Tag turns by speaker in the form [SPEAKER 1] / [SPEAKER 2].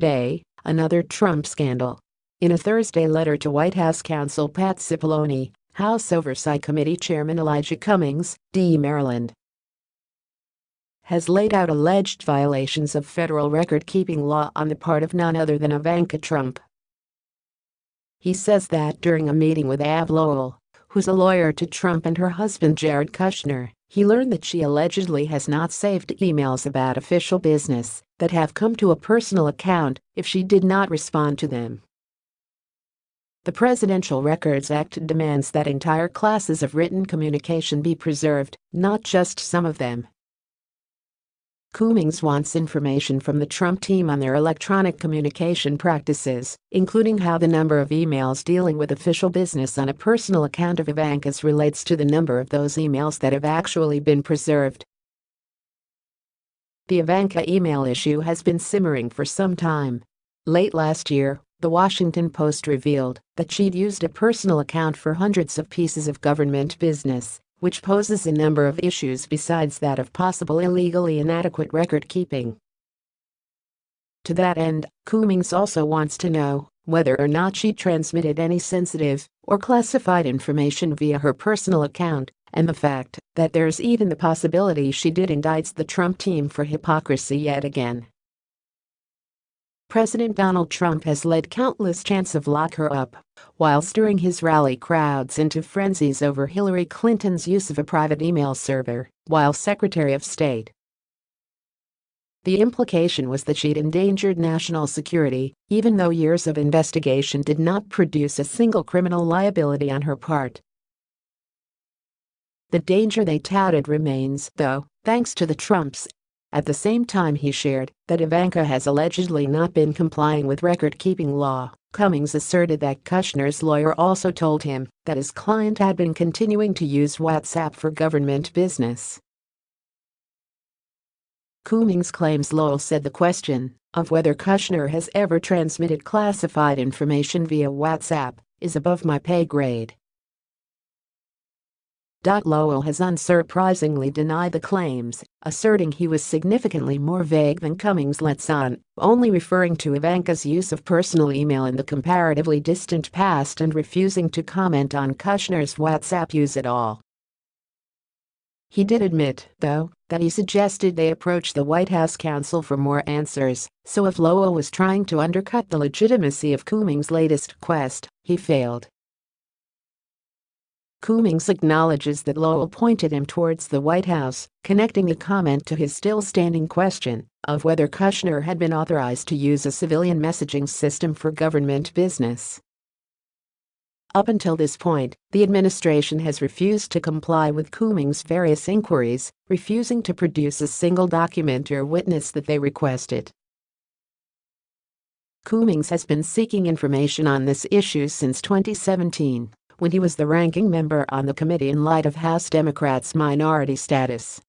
[SPEAKER 1] day, another Trump scandal. In a Thursday letter to White House counsel Pat Cipollone, House Oversight Committee Chairman Elijah Cummings, D. Maryland, has laid out alleged violations of federal record-keeping law on the part of none other than Ivanka Trump. He says that during a meeting with Abbe Lowell, who's a lawyer to Trump and her husband Jared Kushner, he learned that she allegedly has not saved emails about official business that have come to a personal account if she did not respond to them. The Presidential Records Act demands that entire classes of written communication be preserved, not just some of them. Cummings wants information from the Trump team on their electronic communication practices, including how the number of emails dealing with official business on a personal account of Ivanka's relates to the number of those emails that have actually been preserved. The Ivanka email issue has been simmering for some time. Late last year, The Washington Post revealed that she'd used a personal account for hundreds of pieces of government business which poses a number of issues besides that of possible illegally inadequate record-keeping. To that end, Cummings also wants to know whether or not she transmitted any sensitive or classified information via her personal account and the fact that there's even the possibility she did indicts the Trump team for hypocrisy yet again. President Donald Trump has led countless chants of lock her up while stirring his rally crowds into frenzies over Hillary Clinton's use of a private email server while Secretary of State. The implication was that she'd endangered national security, even though years of investigation did not produce a single criminal liability on her part. The danger they touted remains, though, thanks to the Trumps at the same time he shared that Ivanka has allegedly not been complying with record-keeping law. Cummings asserted that Kushner's lawyer also told him that his client had been continuing to use WhatsApp for government business. Cummings claims Lowell said the question of whether Kushner has ever transmitted classified information via WhatsApp is above my pay grade. Lowell has unsurprisingly denied the claims, asserting he was significantly more vague than Cummings lets on, only referring to Ivanka's use of personal email in the comparatively distant past and refusing to comment on Kushner's WhatsApp use at all. He did admit, though, that he suggested they approach the White House counsel for more answers, so if Lowell was trying to undercut the legitimacy of Cummings' latest quest, he failed. Cummings acknowledges that Lowell pointed him towards the White House, connecting the comment to his still-standing question of whether Kushner had been authorized to use a civilian messaging system for government business. Up until this point, the administration has refused to comply with Cummings' various inquiries, refusing to produce a single document or witness that they requested. Cummings has been seeking information on this issue since 2017 when he was the ranking member on the committee in light of House Democrats' minority status.